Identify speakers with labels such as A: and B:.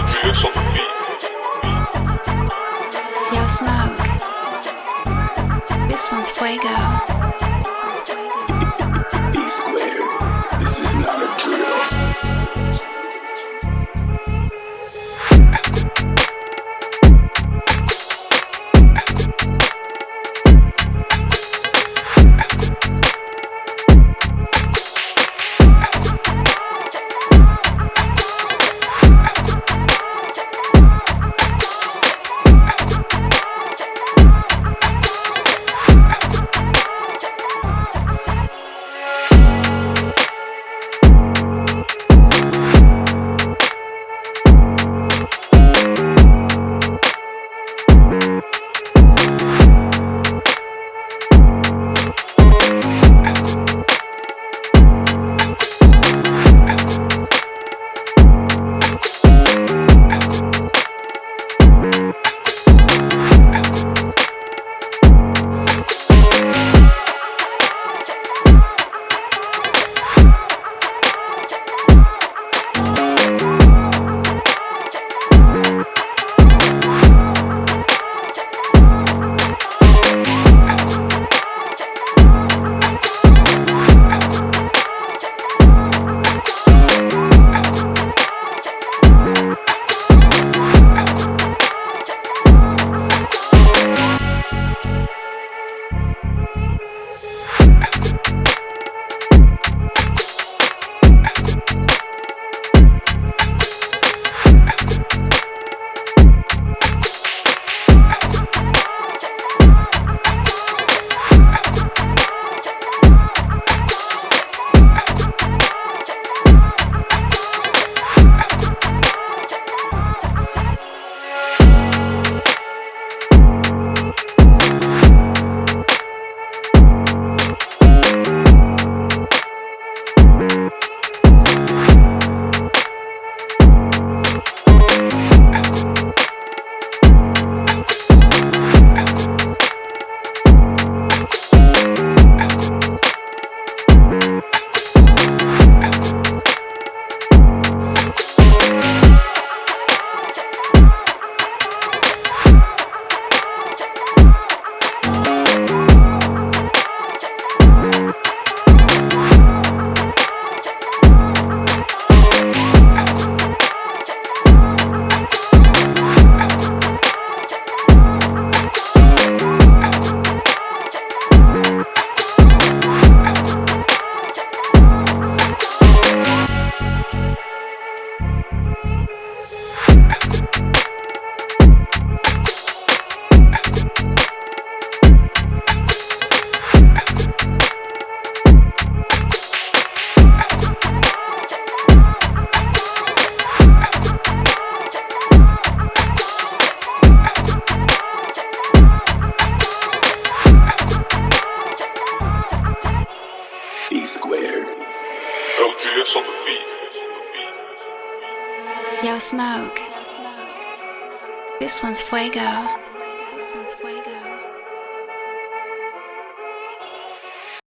A: On the beat. Yo, Smoke. This one's Fuego. Squared.
B: LGS on the beat.
C: Yo, Smoke. This one's fuego.